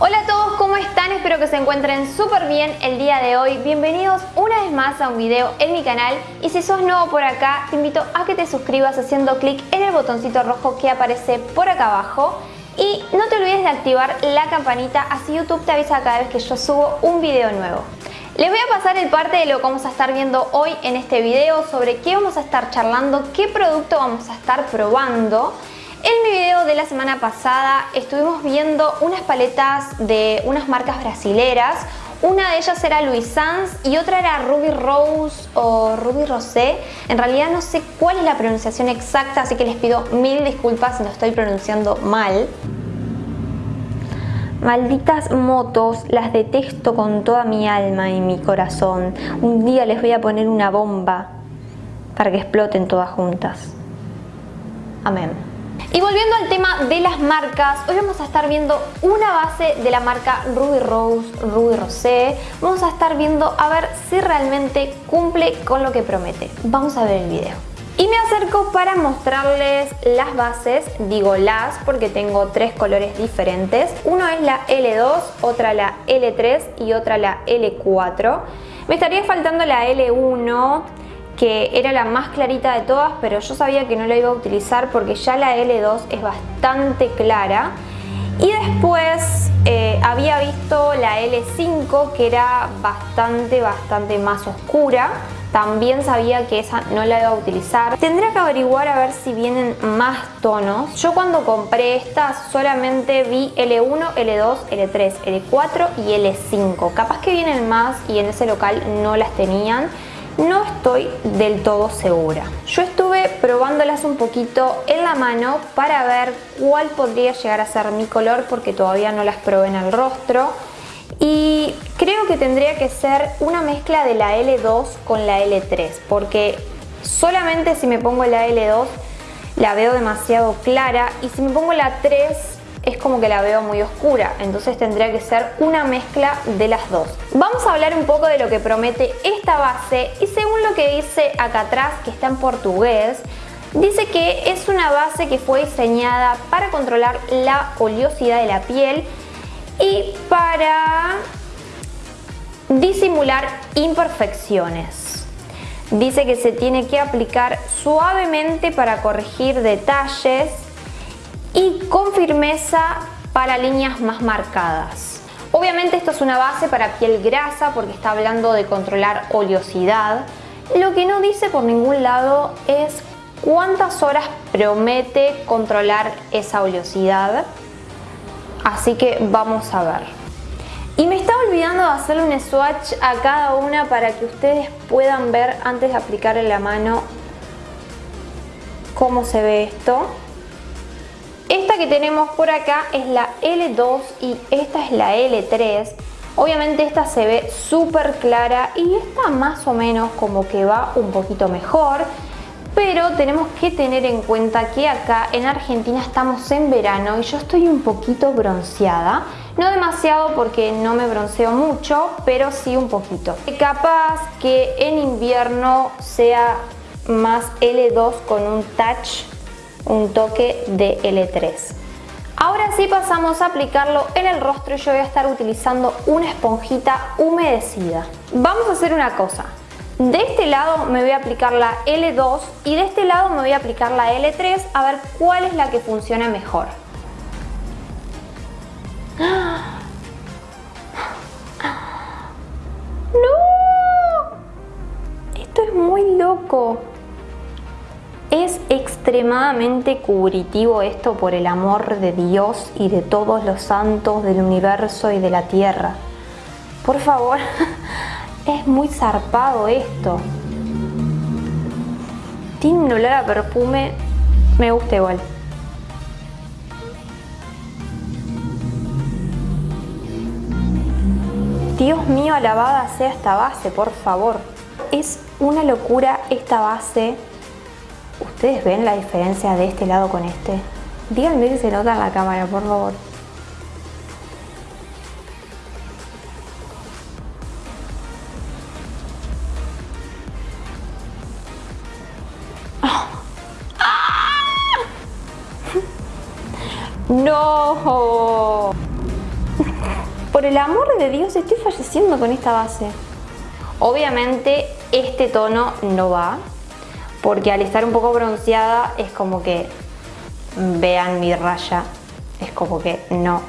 Hola a todos, ¿cómo están? Espero que se encuentren súper bien el día de hoy. Bienvenidos una vez más a un video en mi canal y si sos nuevo por acá, te invito a que te suscribas haciendo clic en el botoncito rojo que aparece por acá abajo y no te olvides de activar la campanita, así YouTube te avisa cada vez que yo subo un video nuevo. Les voy a pasar el parte de lo que vamos a estar viendo hoy en este video, sobre qué vamos a estar charlando, qué producto vamos a estar probando en mi video de la semana pasada estuvimos viendo unas paletas de unas marcas brasileras. Una de ellas era Louis Sans y otra era Ruby Rose o Ruby Rosé. En realidad no sé cuál es la pronunciación exacta, así que les pido mil disculpas si lo estoy pronunciando mal. Malditas motos, las detesto con toda mi alma y mi corazón. Un día les voy a poner una bomba para que exploten todas juntas. Amén. Y volviendo al tema de las marcas, hoy vamos a estar viendo una base de la marca Ruby Rose, Ruby Rosé. Vamos a estar viendo a ver si realmente cumple con lo que promete. Vamos a ver el video. Y me acerco para mostrarles las bases, digo las porque tengo tres colores diferentes. Uno es la L2, otra la L3 y otra la L4. Me estaría faltando la L1, que era la más clarita de todas, pero yo sabía que no la iba a utilizar porque ya la L2 es bastante clara. Y después eh, había visto la L5 que era bastante, bastante más oscura. También sabía que esa no la iba a utilizar. Tendría que averiguar a ver si vienen más tonos. Yo cuando compré estas solamente vi L1, L2, L3, L4 y L5. Capaz que vienen más y en ese local no las tenían del todo segura. Yo estuve probándolas un poquito en la mano para ver cuál podría llegar a ser mi color porque todavía no las probé en el rostro y creo que tendría que ser una mezcla de la L2 con la L3 porque solamente si me pongo la L2 la veo demasiado clara y si me pongo la 3 es como que la veo muy oscura, entonces tendría que ser una mezcla de las dos. Vamos a hablar un poco de lo que promete esta base y según lo que dice acá atrás, que está en portugués, dice que es una base que fue diseñada para controlar la oleosidad de la piel y para disimular imperfecciones. Dice que se tiene que aplicar suavemente para corregir detalles y con firmeza para líneas más marcadas. Obviamente esto es una base para piel grasa porque está hablando de controlar oleosidad. Lo que no dice por ningún lado es cuántas horas promete controlar esa oleosidad. Así que vamos a ver. Y me estaba olvidando de hacerle un swatch a cada una para que ustedes puedan ver antes de aplicar en la mano cómo se ve esto. Esta que tenemos por acá es la L2 y esta es la L3. Obviamente esta se ve súper clara y esta más o menos como que va un poquito mejor. Pero tenemos que tener en cuenta que acá en Argentina estamos en verano y yo estoy un poquito bronceada. No demasiado porque no me bronceo mucho, pero sí un poquito. Capaz que en invierno sea más L2 con un touch un toque de L3. Ahora sí pasamos a aplicarlo en el rostro y yo voy a estar utilizando una esponjita humedecida. Vamos a hacer una cosa. De este lado me voy a aplicar la L2 y de este lado me voy a aplicar la L3 a ver cuál es la que funciona mejor. Extremadamente cubritivo esto por el amor de Dios y de todos los santos del universo y de la tierra. Por favor, es muy zarpado esto. Tiene un olor a perfume, me gusta igual. Dios mío, alabada sea esta base, por favor. Es una locura esta base ¿Ustedes ven la diferencia de este lado con este? Díganme si se nota en la cámara, por favor. ¡No! por el amor de Dios, estoy falleciendo con esta base. Obviamente este tono no va, porque al estar un poco bronceada es como que vean mi raya, es como que no.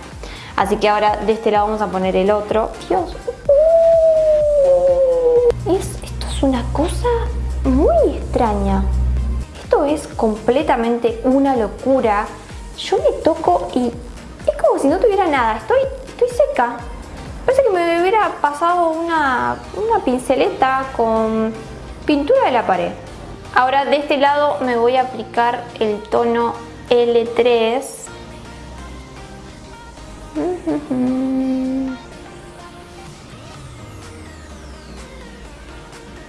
Así que ahora de este lado vamos a poner el otro. Dios, esto es una cosa muy extraña. Esto es completamente una locura. Yo me toco y es como si no tuviera nada. Estoy, estoy seca. Parece que me hubiera pasado una, una pinceleta con pintura de la pared. Ahora de este lado me voy a aplicar el tono L3.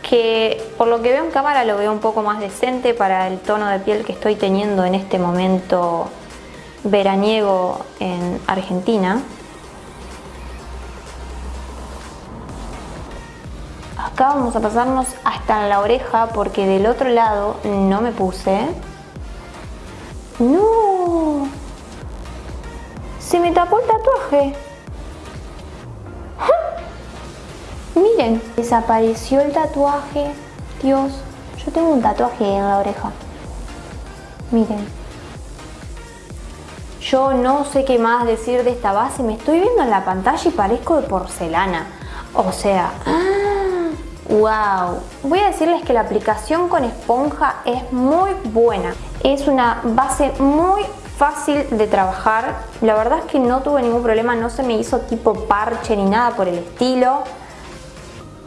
Que por lo que veo en cámara lo veo un poco más decente para el tono de piel que estoy teniendo en este momento veraniego en Argentina. Acá vamos a pasarnos hasta la oreja porque del otro lado no me puse. ¡No! Se me tapó el tatuaje. Miren, desapareció el tatuaje. Dios, yo tengo un tatuaje en la oreja. Miren. Yo no sé qué más decir de esta base. Me estoy viendo en la pantalla y parezco de porcelana. O sea... ¡Wow! Voy a decirles que la aplicación con esponja es muy buena. Es una base muy fácil de trabajar. La verdad es que no tuve ningún problema, no se me hizo tipo parche ni nada por el estilo.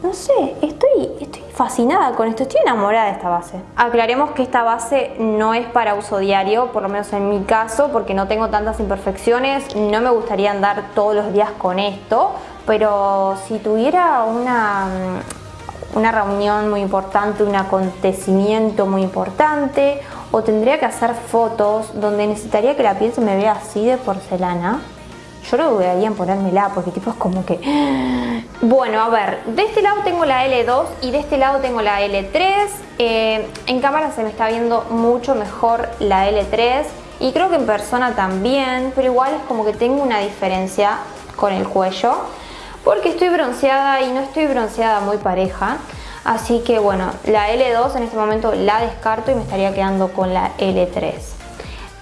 No sé, estoy, estoy fascinada con esto, estoy enamorada de esta base. Aclaremos que esta base no es para uso diario, por lo menos en mi caso, porque no tengo tantas imperfecciones, no me gustaría andar todos los días con esto, pero si tuviera una, una reunión muy importante, un acontecimiento muy importante o tendría que hacer fotos donde necesitaría que la piel se me vea así de porcelana, yo lo dudaría en ponérmela porque tipo es como que... Bueno, a ver, de este lado tengo la L2 y de este lado tengo la L3. Eh, en cámara se me está viendo mucho mejor la L3 y creo que en persona también, pero igual es como que tengo una diferencia con el cuello porque estoy bronceada y no estoy bronceada muy pareja. Así que bueno, la L2 en este momento la descarto y me estaría quedando con la L3.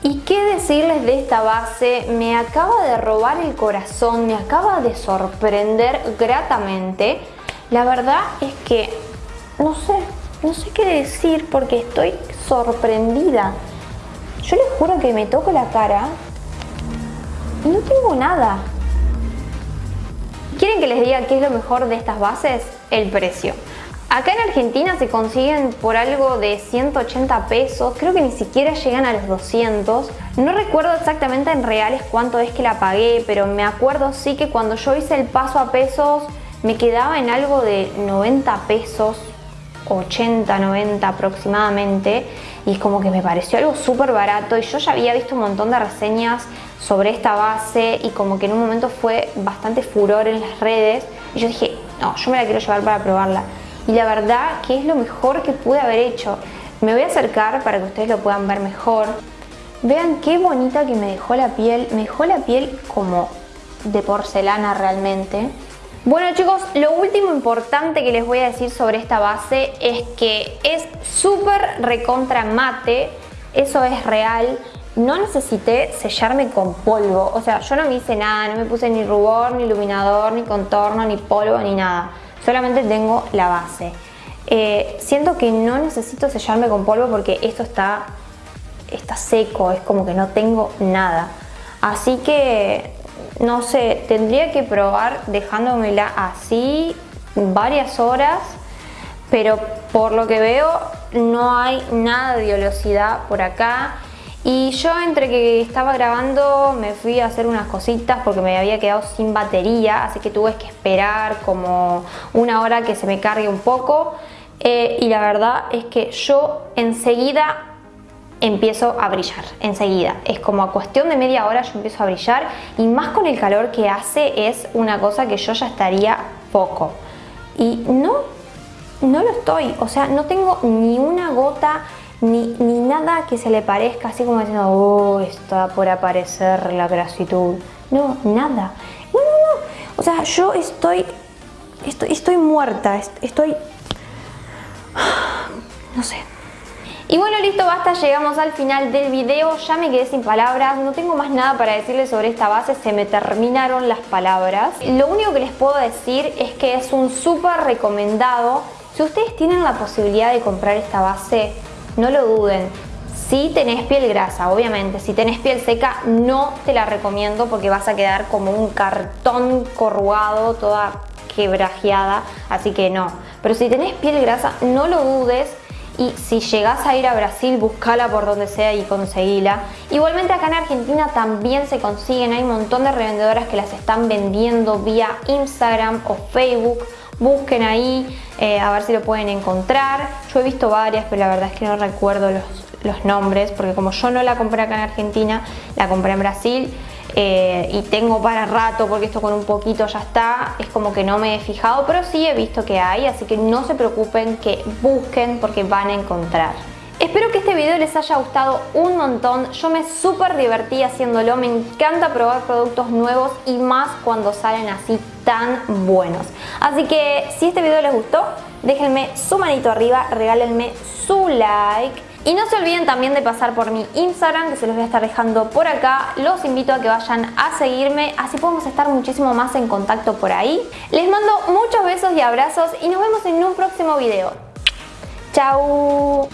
¿Y qué decirles de esta base? Me acaba de robar el corazón, me acaba de sorprender gratamente. La verdad es que no sé, no sé qué decir porque estoy sorprendida. Yo les juro que me toco la cara y no tengo nada. ¿Quieren que les diga qué es lo mejor de estas bases? El precio. Acá en Argentina se consiguen por algo de 180 pesos, creo que ni siquiera llegan a los 200. No recuerdo exactamente en reales cuánto es que la pagué, pero me acuerdo sí que cuando yo hice el paso a pesos me quedaba en algo de 90 pesos, 80, 90 aproximadamente y como que me pareció algo súper barato y yo ya había visto un montón de reseñas sobre esta base y como que en un momento fue bastante furor en las redes y yo dije, no, yo me la quiero llevar para probarla y la verdad que es lo mejor que pude haber hecho. Me voy a acercar para que ustedes lo puedan ver mejor. Vean qué bonita que me dejó la piel, me dejó la piel como de porcelana realmente. Bueno chicos, lo último importante que les voy a decir sobre esta base es que es súper recontra mate, eso es real. No necesité sellarme con polvo, o sea, yo no me hice nada, no me puse ni rubor, ni iluminador, ni contorno, ni polvo, ni nada. Solamente tengo la base. Eh, siento que no necesito sellarme con polvo porque esto está, está seco, es como que no tengo nada. Así que no sé, tendría que probar dejándomela así varias horas, pero por lo que veo no hay nada de oleosidad por acá. Y yo entre que estaba grabando me fui a hacer unas cositas porque me había quedado sin batería, así que tuve que esperar como una hora que se me cargue un poco. Eh, y la verdad es que yo enseguida empiezo a brillar enseguida. Es como a cuestión de media hora yo empiezo a brillar y más con el calor que hace es una cosa que yo ya estaría poco. Y no, no lo estoy, o sea, no tengo ni una gota ni, ni nada que se le parezca así como diciendo, oh, está por aparecer la grasitud. No, nada. No, no, no. O sea, yo estoy, estoy, estoy muerta, estoy, no sé. Y bueno, listo, basta, llegamos al final del video, ya me quedé sin palabras, no tengo más nada para decirles sobre esta base, se me terminaron las palabras. Lo único que les puedo decir es que es un súper recomendado. Si ustedes tienen la posibilidad de comprar esta base, no lo duden. Si tenés piel grasa, obviamente, si tenés piel seca no te la recomiendo porque vas a quedar como un cartón corrugado, toda quebrajeada, así que no. Pero si tenés piel grasa no lo dudes, y si llegas a ir a Brasil, buscala por donde sea y conseguila. Igualmente acá en Argentina también se consiguen, hay un montón de revendedoras que las están vendiendo vía Instagram o Facebook. Busquen ahí eh, a ver si lo pueden encontrar. Yo he visto varias, pero la verdad es que no recuerdo los, los nombres, porque como yo no la compré acá en Argentina, la compré en Brasil eh, y tengo para rato porque esto con un poquito ya está, es como que no me he fijado, pero sí he visto que hay, así que no se preocupen, que busquen porque van a encontrar. Espero que este video les haya gustado un montón, yo me súper divertí haciéndolo, me encanta probar productos nuevos y más cuando salen así tan buenos. Así que si este video les gustó, déjenme su manito arriba, regálenme su like y no se olviden también de pasar por mi Instagram, que se los voy a estar dejando por acá. Los invito a que vayan a seguirme, así podemos estar muchísimo más en contacto por ahí. Les mando muchos besos y abrazos y nos vemos en un próximo video. ¡Chao!